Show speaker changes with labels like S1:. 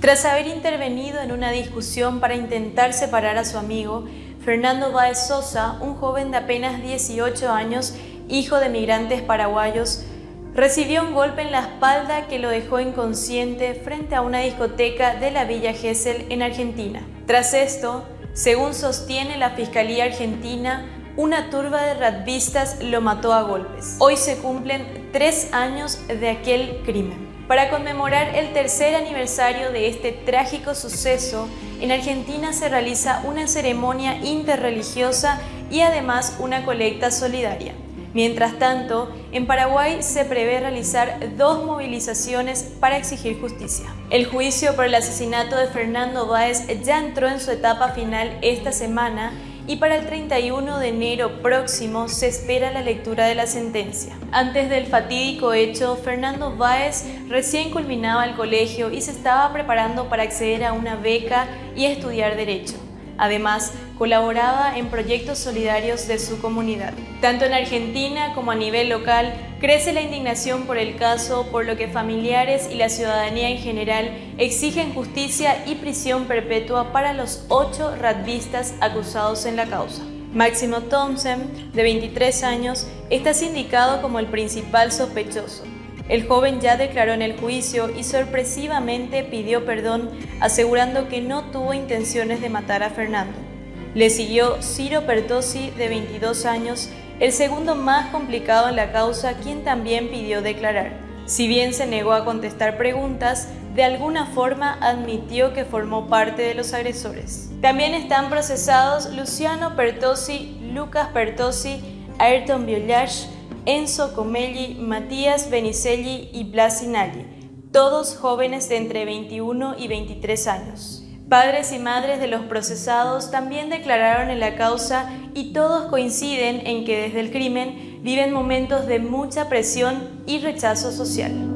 S1: Tras haber intervenido en una discusión para intentar separar a su amigo, Fernando Báez Sosa, un joven de apenas 18 años, hijo de migrantes paraguayos, recibió un golpe en la espalda que lo dejó inconsciente frente a una discoteca de la Villa Gesell en Argentina. Tras esto, según sostiene la Fiscalía Argentina, una turba de radvistas lo mató a golpes. Hoy se cumplen tres años de aquel crimen. Para conmemorar el tercer aniversario de este trágico suceso, en Argentina se realiza una ceremonia interreligiosa y además una colecta solidaria. Mientras tanto, en Paraguay se prevé realizar dos movilizaciones para exigir justicia. El juicio por el asesinato de Fernando Báez ya entró en su etapa final esta semana y para el 31 de enero próximo se espera la lectura de la sentencia. Antes del fatídico hecho, Fernando Báez recién culminaba el colegio y se estaba preparando para acceder a una beca y estudiar Derecho. Además, colaboraba en proyectos solidarios de su comunidad. Tanto en Argentina como a nivel local, crece la indignación por el caso, por lo que familiares y la ciudadanía en general exigen justicia y prisión perpetua para los ocho radvistas acusados en la causa. Máximo Thompson, de 23 años, está sindicado como el principal sospechoso. El joven ya declaró en el juicio y sorpresivamente pidió perdón asegurando que no tuvo intenciones de matar a Fernando. Le siguió Ciro Pertosi, de 22 años, el segundo más complicado en la causa, quien también pidió declarar. Si bien se negó a contestar preguntas, de alguna forma admitió que formó parte de los agresores. También están procesados Luciano Pertosi, Lucas Pertosi, Ayrton Violage, Enzo Comelli, Matías Benicelli y Blasinalli, todos jóvenes de entre 21 y 23 años. Padres y madres de los procesados también declararon en la causa y todos coinciden en que desde el crimen viven momentos de mucha presión y rechazo social.